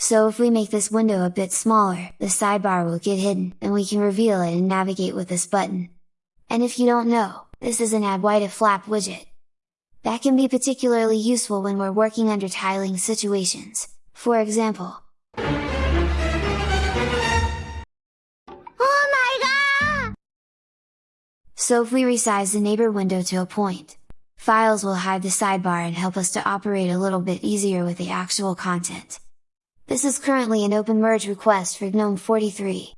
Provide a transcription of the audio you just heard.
So if we make this window a bit smaller, the sidebar will get hidden, and we can reveal it and navigate with this button. And if you don't know, this is an Adwaita Flap widget. That can be particularly useful when we're working under tiling situations, for example. Oh my god! So if we resize the neighbor window to a point, files will hide the sidebar and help us to operate a little bit easier with the actual content. This is currently an open merge request for GNOME 43.